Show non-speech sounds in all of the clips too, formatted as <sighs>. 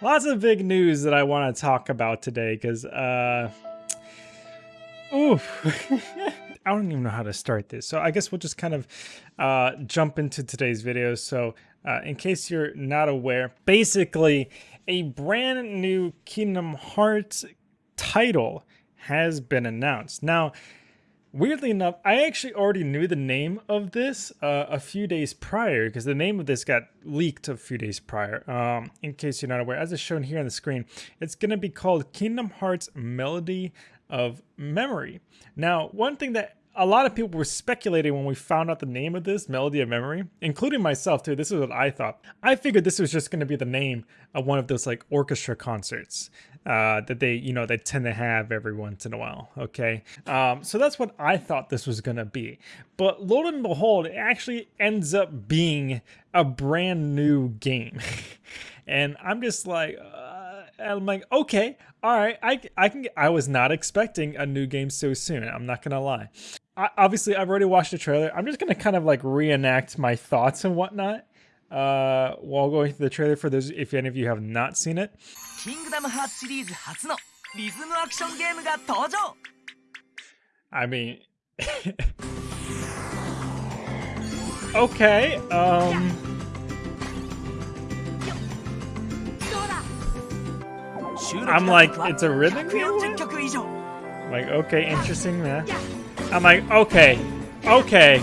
lots of big news that I want to talk about today because, uh, oof. <laughs> I don't even know how to start this. So I guess we'll just kind of uh, jump into today's video. So uh, in case you're not aware, basically a brand new Kingdom Hearts title has been announced. Now, Weirdly enough, I actually already knew the name of this uh, a few days prior because the name of this got leaked a few days prior. Um, in case you're not aware, as is shown here on the screen, it's going to be called Kingdom Hearts Melody of Memory. Now, one thing that a lot of people were speculating when we found out the name of this, Melody of Memory, including myself too. This is what I thought. I figured this was just going to be the name of one of those like orchestra concerts uh, that they, you know, they tend to have every once in a while. Okay. Um, so that's what I thought this was going to be. But lo and behold, it actually ends up being a brand new game. <laughs> and I'm just like, uh, I'm like, okay, all right, I, I can. I was not expecting a new game so soon. I'm not gonna lie. I, obviously, I've already watched the trailer. I'm just gonna kind of like reenact my thoughts and whatnot uh, while going through the trailer for those if any of you have not seen it. Kingdom Hearts シリーズ初のリズムアクションゲームが登場 I mean <laughs> Okay, um I'm like, it's a rhythm game? Like, okay, interesting, man. I'm like, okay, okay.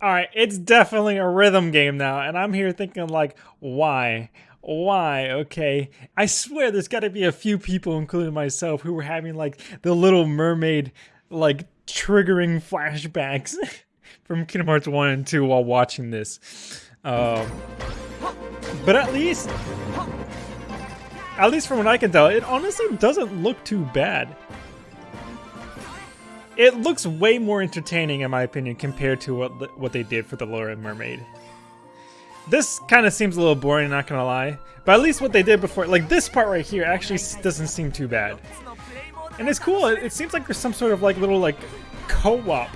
Alright, it's definitely a rhythm game now, and I'm here thinking like, why? Why? Okay. I swear there's gotta be a few people, including myself, who were having like the little mermaid like triggering flashbacks <laughs> from Kingdom Hearts 1 and 2 while watching this. Um, but at least at least from what I can tell, it honestly doesn't look too bad. It looks way more entertaining, in my opinion, compared to what what they did for the Little Mermaid. This kind of seems a little boring, not gonna lie. But at least what they did before, like this part right here, actually doesn't seem too bad. And it's cool. It, it seems like there's some sort of like little like co-op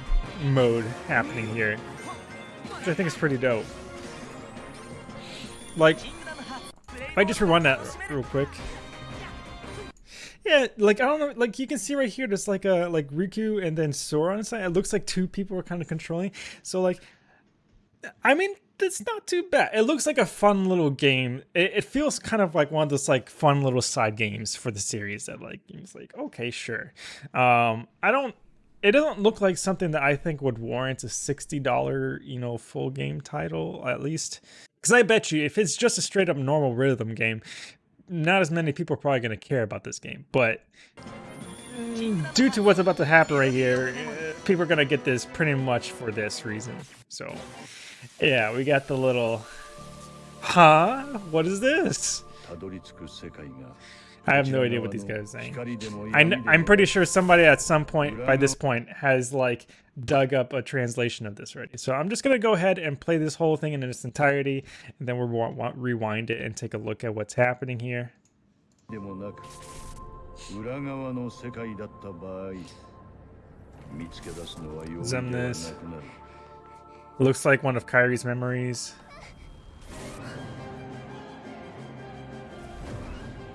mode happening here, which I think is pretty dope. Like, if I just rewind that real quick. Yeah, like I don't know, like you can see right here, there's like a like Riku and then Sora on the side. It looks like two people are kind of controlling. So like, I mean, it's not too bad. It looks like a fun little game. It, it, feels kind of like one of those like fun little side games for the series that like it's like okay, sure. Um, I don't. It doesn't look like something that I think would warrant a sixty dollar you know full game title at least. Because I bet you, if it's just a straight up normal rhythm game, not as many people are probably going to care about this game. But mm, due to what's about to happen right here, uh, people are going to get this pretty much for this reason. So, yeah, we got the little, huh? What is this? I have no idea what these guys are saying. I, am pretty sure somebody at some point, by this point, has like dug up a translation of this already. So I'm just going to go ahead and play this whole thing in its entirety, and then we'll rewind it and take a look at what's happening here. Xemnas. Looks like one of Kairi's memories.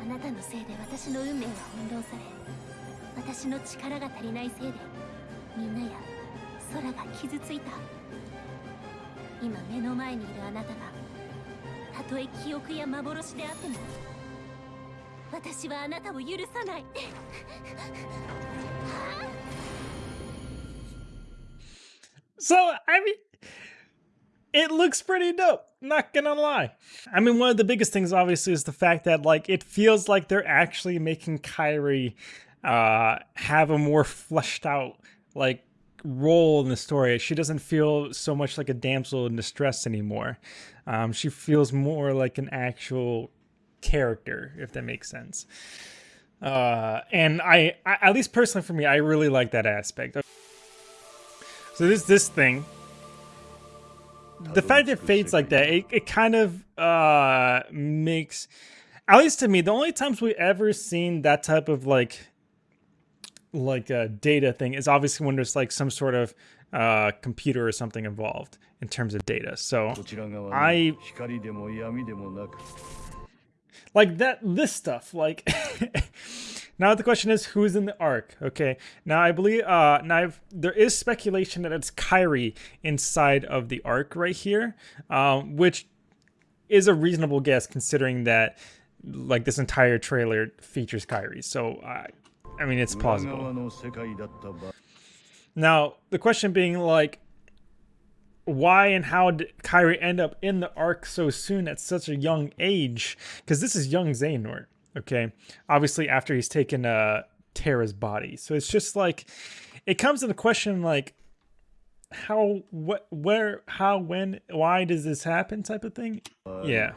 なたのせいで私の運命は翻弄され私の力が足りないせいでみんなや空が傷ついた。今目の前にいるあなたが。たとえ記憶や幻であっても私はあなたを許さない。So, I mean, it looks pretty dope. Not gonna lie. I mean, one of the biggest things, obviously, is the fact that like it feels like they're actually making Kairi uh, have a more fleshed out like role in the story. She doesn't feel so much like a damsel in distress anymore. Um, she feels more like an actual character, if that makes sense. Uh, and I, I, at least personally for me, I really like that aspect. So this this thing the fact it fades like that, it, it kind of uh makes at least to me, the only times we ever seen that type of like like a data thing is obviously when there's like some sort of uh computer or something involved in terms of data. So I like that this stuff like <laughs> now the question is who's in the arc okay. Now i believe uh now I've, there is speculation that it's kairi inside of the arc right here um which is a reasonable guess considering that like this entire trailer features kairi so i i mean it's plausible. Now the question being like why and how did Kairi end up in the arc so soon at such a young age? Because this is young Xehanort, okay? Obviously after he's taken uh, Terra's body. So it's just like, it comes to the question like, how, what, where, how, when, why does this happen type of thing? Uh, yeah.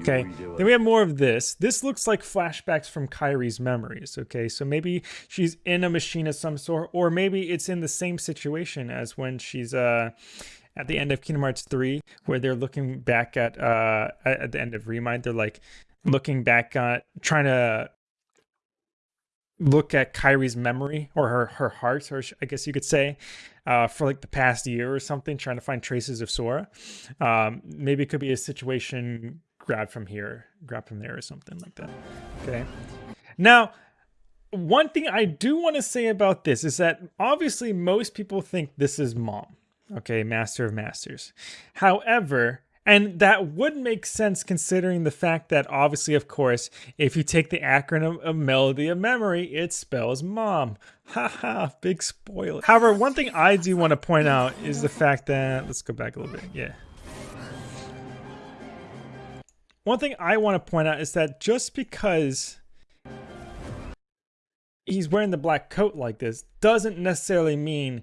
Okay, then we have more of this. This looks like flashbacks from Kairi's memories, okay? So maybe she's in a machine of some sort, or maybe it's in the same situation as when she's uh, at the end of Kingdom Hearts 3, where they're looking back at, uh, at the end of Remind, they're like looking back at, trying to look at Kairi's memory or her, her heart, or I guess you could say, uh, for like the past year or something, trying to find traces of Sora. Um, maybe it could be a situation grabbed from here, grabbed from there or something like that. Okay. Now, one thing I do want to say about this is that obviously most people think this is mom. Okay, Master of Masters. However, and that would make sense considering the fact that obviously, of course, if you take the acronym of Melody of Memory, it spells mom. Haha, big spoiler. However, one thing I do want to point out is the fact that, let's go back a little bit, yeah. One thing I want to point out is that just because he's wearing the black coat like this doesn't necessarily mean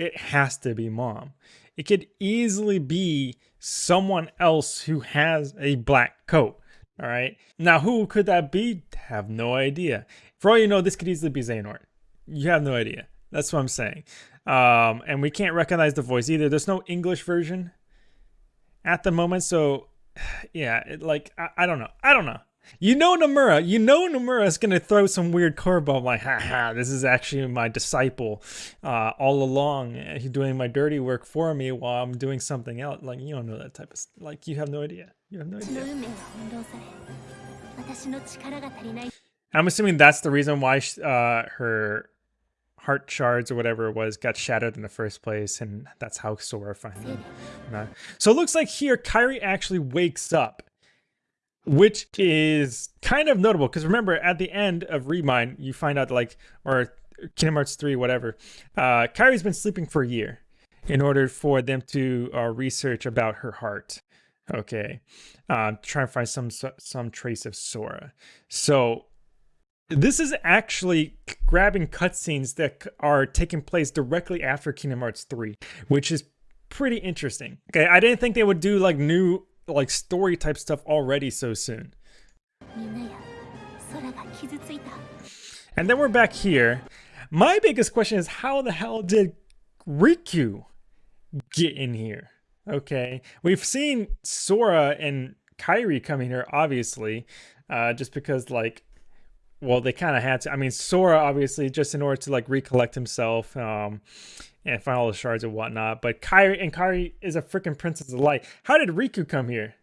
it has to be mom. It could easily be someone else who has a black coat. All right. Now, who could that be? Have no idea. For all you know, this could easily be Xehanort. You have no idea. That's what I'm saying. Um, and we can't recognize the voice either. There's no English version at the moment. So, <sighs> yeah, it, like, I, I don't know. I don't know. You know Nomura. You know Nomura is going to throw some weird curveball like, haha, this is actually my disciple uh, all along. He's doing my dirty work for me while I'm doing something else. Like, you don't know that type of Like, you have no idea. You have no idea. I'm assuming that's the reason why uh, her heart shards or whatever it was got shattered in the first place, and that's how Sora finally. So it looks like here Kairi actually wakes up which is kind of notable because remember at the end of Remind, you find out like, or Kingdom Hearts 3, whatever, uh, Kairi's been sleeping for a year in order for them to uh, research about her heart. Okay, uh, try and find some some trace of Sora. So this is actually grabbing cutscenes that are taking place directly after Kingdom Hearts 3, which is pretty interesting. Okay, I didn't think they would do like new like story type stuff already so soon. And then we're back here. My biggest question is how the hell did Riku get in here? Okay, we've seen Sora and Kairi coming here, obviously, uh, just because like, well, they kind of had to. I mean, Sora obviously just in order to like recollect himself, um, and find all the shards and whatnot. But Kairi and Kairi is a freaking princess of light. How did Riku come here?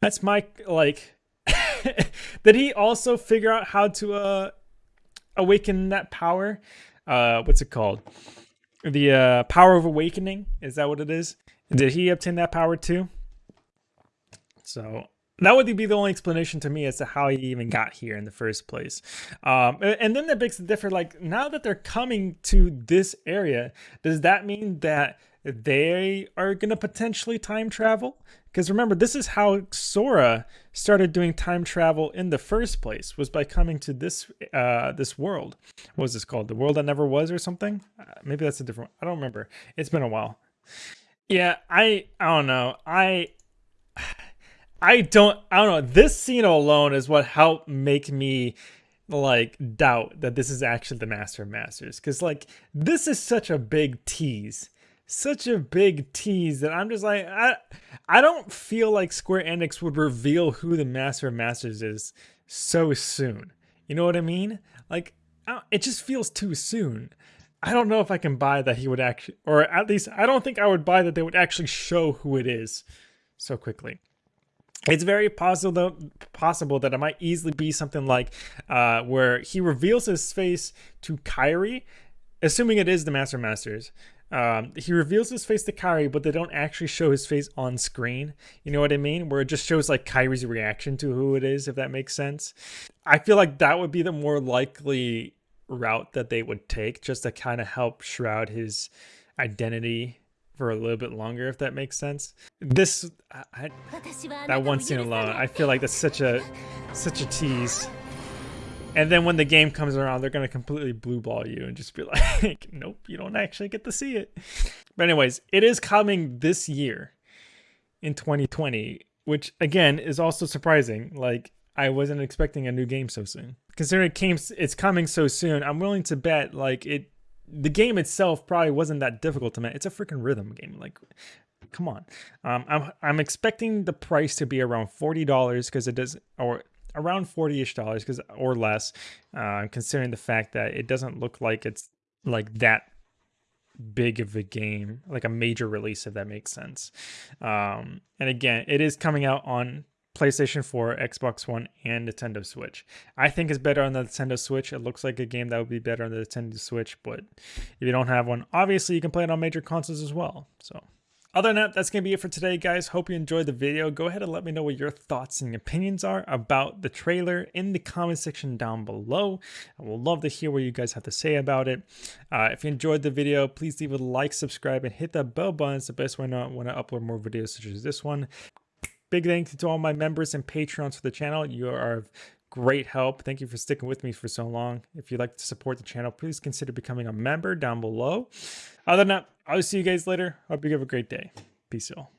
That's my like. <laughs> did he also figure out how to uh awaken that power? Uh, what's it called? The uh, power of awakening. Is that what it is? Did he obtain that power too? So that would be the only explanation to me as to how he even got here in the first place. Um, and then that makes it different. Like now that they're coming to this area, does that mean that they are going to potentially time travel? Because remember, this is how Sora started doing time travel in the first place, was by coming to this uh, this world. What was this called? The World That Never Was or something? Uh, maybe that's a different I don't remember. It's been a while. Yeah, I I don't know. I I don't I don't know. This scene alone is what helped make me like doubt that this is actually the Master of Masters. Cause like this is such a big tease. Such a big tease that I'm just like I I don't feel like Square Enix would reveal who the Master of Masters is so soon. You know what I mean? Like it just feels too soon. I don't know if I can buy that he would actually, or at least I don't think I would buy that they would actually show who it is so quickly. It's very possible possible that it might easily be something like uh, where he reveals his face to Kairi, assuming it is the Master Masters. Um, he reveals his face to Kairi, but they don't actually show his face on screen. You know what I mean? Where it just shows like Kairi's reaction to who it is, if that makes sense. I feel like that would be the more likely route that they would take, just to kind of help shroud his identity for a little bit longer, if that makes sense. This, I, that one scene alone, I feel like that's such a, such a tease. And then when the game comes around, they're gonna completely blue ball you and just be <laughs> like, nope, you don't actually get to see it. But anyways, it is coming this year in 2020, which again is also surprising. Like I wasn't expecting a new game so soon. Considering it came, it's coming so soon, I'm willing to bet like it the game itself probably wasn't that difficult to make. It's a freaking rhythm game. Like, come on. Um, I'm I'm expecting the price to be around forty dollars because it does, or around forty ish dollars because or less. Uh, considering the fact that it doesn't look like it's like that big of a game, like a major release, if that makes sense. Um, and again, it is coming out on PlayStation 4, Xbox One, and Nintendo Switch. I think it's better on the Nintendo Switch. It looks like a game that would be better on the Nintendo Switch, but if you don't have one, obviously you can play it on major consoles as well. So other than that, that's going to be it for today, guys. Hope you enjoyed the video. Go ahead and let me know what your thoughts and opinions are about the trailer in the comment section down below. I would love to hear what you guys have to say about it. Uh, if you enjoyed the video, please leave a like, subscribe, and hit that bell button. It's the best way to when I upload more videos such as this one. Big thank you to all my members and patrons for the channel. You are of great help. Thank you for sticking with me for so long. If you'd like to support the channel, please consider becoming a member down below. Other than that, I'll see you guys later. Hope you have a great day. Peace out.